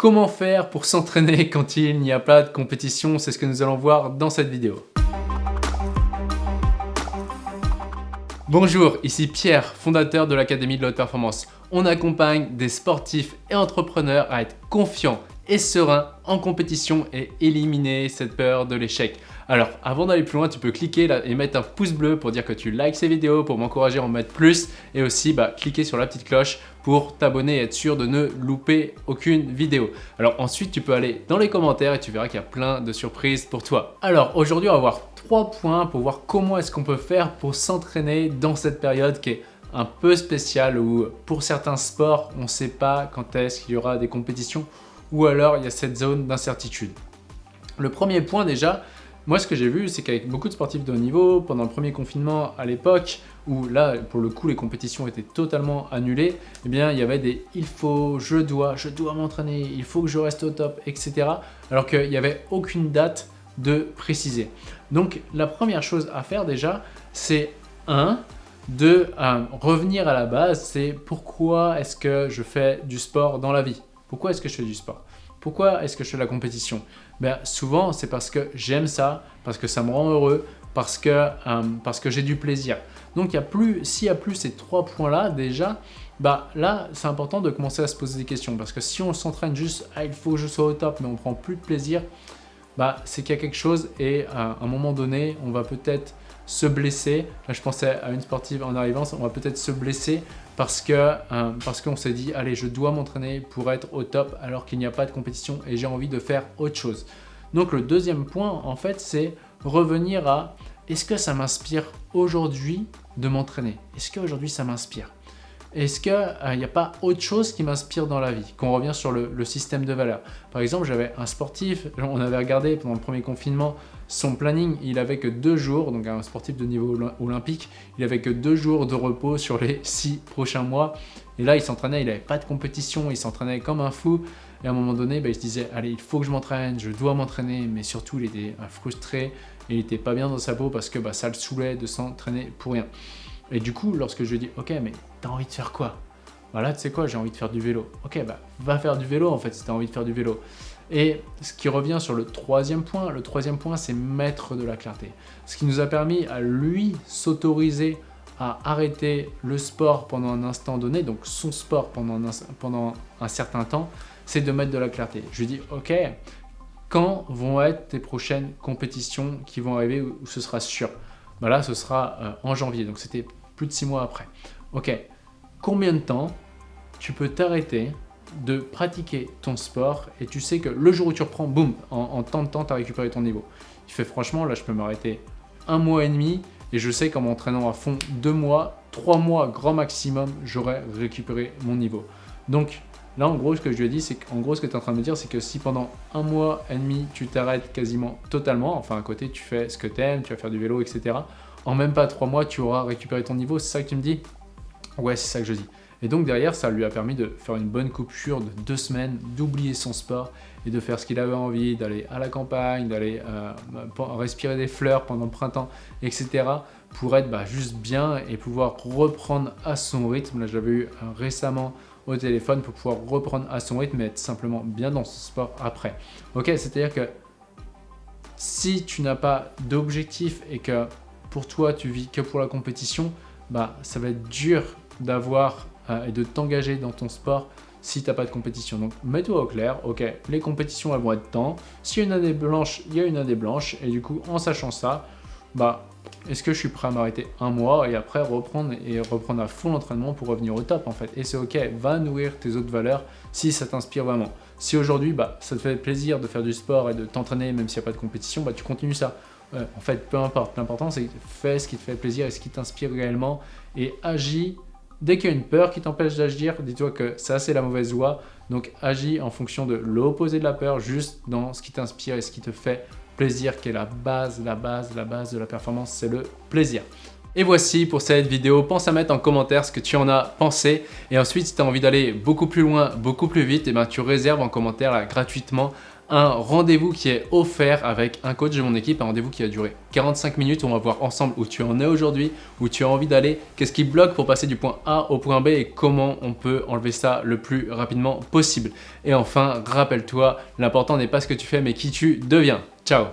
Comment faire pour s'entraîner quand il n'y a pas de compétition C'est ce que nous allons voir dans cette vidéo. Bonjour, ici Pierre, fondateur de l'Académie de la Haute Performance. On accompagne des sportifs et entrepreneurs à être confiants et sereins en compétition et éliminer cette peur de l'échec. Alors, avant d'aller plus loin, tu peux cliquer là et mettre un pouce bleu pour dire que tu likes ces vidéos, pour m'encourager à en mettre plus et aussi bah, cliquer sur la petite cloche pour t'abonner et être sûr de ne louper aucune vidéo. Alors ensuite, tu peux aller dans les commentaires et tu verras qu'il y a plein de surprises pour toi. Alors aujourd'hui, on va voir trois points pour voir comment est-ce qu'on peut faire pour s'entraîner dans cette période qui est un peu spéciale où pour certains sports, on ne sait pas quand est-ce qu'il y aura des compétitions ou alors il y a cette zone d'incertitude. Le premier point déjà, moi, ce que j'ai vu, c'est qu'avec beaucoup de sportifs de haut niveau, pendant le premier confinement à l'époque, où là, pour le coup, les compétitions étaient totalement annulées, eh bien, il y avait des « il faut »,« je dois »,« je dois m'entraîner »,« il faut que je reste au top », etc. Alors qu'il n'y avait aucune date de préciser. Donc, la première chose à faire déjà, c'est un, de euh, revenir à la base, c'est pourquoi est-ce que je fais du sport dans la vie? Pourquoi est-ce que je fais du sport? Pourquoi est-ce que je fais la compétition? Ben, Souvent, c'est parce que j'aime ça, parce que ça me rend heureux, parce que, euh, que j'ai du plaisir. Donc, s'il n'y a plus ces trois points-là, déjà, bah, là, c'est important de commencer à se poser des questions. Parce que si on s'entraîne juste il faut que je sois au top », mais on prend plus de plaisir, bah, c'est qu'il y a quelque chose et à un moment donné, on va peut-être se blesser. Là, je pensais à une sportive en arrivant, on va peut-être se blesser parce que euh, parce qu'on s'est dit, allez, je dois m'entraîner pour être au top alors qu'il n'y a pas de compétition et j'ai envie de faire autre chose. Donc, le deuxième point, en fait, c'est revenir à est-ce que ça m'inspire aujourd'hui de m'entraîner? Est-ce qu'aujourd'hui, ça m'inspire? Est-ce qu'il n'y a pas autre chose qui m'inspire dans la vie? Qu'on revient sur le, système de valeurs. Par exemple, j'avais un sportif, on avait regardé pendant le premier confinement son planning, il avait que deux jours, donc un sportif de niveau olympique, il avait que deux jours de repos sur les six prochains mois. Et là, il s'entraînait, il n'avait pas de compétition, il s'entraînait comme un fou. Et à un moment donné, bah, il se disait, allez, il faut que je m'entraîne, je dois m'entraîner. Mais surtout, il était frustré il n'était pas bien dans sa peau parce que bah, ça le saoulait de s'entraîner pour rien. Et du coup, lorsque je dis, ok, mais t'as envie de faire quoi? Voilà, tu sais quoi, j'ai envie de faire du vélo. Ok, bah va faire du vélo en fait si t'as envie de faire du vélo. Et ce qui revient sur le troisième point, le troisième point c'est mettre de la clarté. Ce qui nous a permis à lui s'autoriser à arrêter le sport pendant un instant donné, donc son sport pendant un, pendant un certain temps, c'est de mettre de la clarté. Je lui dis, ok, quand vont être tes prochaines compétitions qui vont arriver où, ce sera sûr? Bah Là, ce sera euh, en janvier, donc c'était plus de six mois après. Ok, combien de temps tu peux t'arrêter de pratiquer ton sport et tu sais que le jour où tu reprends, boum, en, tant de temps, tu as récupéré ton niveau. Il fait franchement, là je peux m'arrêter un mois et demi et je sais qu'en m'entraînant à fond deux mois, trois mois grand maximum, j'aurai récupéré mon niveau. Donc là en gros ce que je lui ai dit, c'est qu'en gros ce que tu es en train de me dire, c'est que si pendant un mois et demi tu t'arrêtes quasiment totalement, enfin à côté tu fais ce que tu aimes, tu vas faire du vélo, etc en même pas trois mois, tu auras récupéré ton niveau. C'est ça que tu me dis? Ouais, c'est ça que je dis. Et donc derrière, ça lui a permis de faire une bonne coupure de deux semaines, d'oublier son sport et de faire ce qu'il avait envie, d'aller à la campagne, d'aller euh, respirer des fleurs pendant le printemps, etc. pour être bah, juste bien et pouvoir reprendre à son rythme. Là, j'avais eu euh, récemment au téléphone pour pouvoir reprendre à son rythme et être simplement bien dans son sport après. Ok, c'est-à-dire que si tu n'as pas d'objectif et que pour toi, tu vis que pour la compétition, bah, ça va être dur d'avoir euh, et de t'engager dans ton sport si tu n'as pas de compétition. Donc, mets-toi au clair, ok, les compétitions, elles vont être temps. S'il y a une année blanche, il y a une année blanche. Et du coup, en sachant ça, bah, est-ce que je suis prêt à m'arrêter un mois et après reprendre et reprendre à fond l'entraînement pour revenir au top en fait? Et c'est ok, va nourrir tes autres valeurs si ça t'inspire vraiment. Si aujourd'hui, bah, ça te fait plaisir de faire du sport et de t'entraîner même s'il n'y a pas de compétition, bah, tu continues ça en fait, peu importe. L'important, c'est fais ce qui te fait plaisir et ce qui t'inspire réellement et agis. Dès qu'il y a une peur qui t'empêche d'agir, dis-toi que ça, c'est la mauvaise voie. Donc, agis en fonction de l'opposé de la peur, juste dans ce qui t'inspire et ce qui te fait plaisir, qui est la base, la base, la base de la performance, c'est le plaisir. Et voici pour cette vidéo, pense à mettre en commentaire ce que tu en as pensé et ensuite si tu as envie d'aller beaucoup plus loin, beaucoup plus vite, et eh ben, tu réserves en commentaire gratuitement un rendez-vous qui est offert avec un coach de mon équipe, un rendez-vous qui a duré 45 minutes. On va voir ensemble où tu en es aujourd'hui, où tu as envie d'aller, qu'est-ce qui bloque pour passer du point A au point B et comment on peut enlever ça le plus rapidement possible. Et enfin, rappelle-toi, l'important n'est pas ce que tu fais mais qui tu deviens. Ciao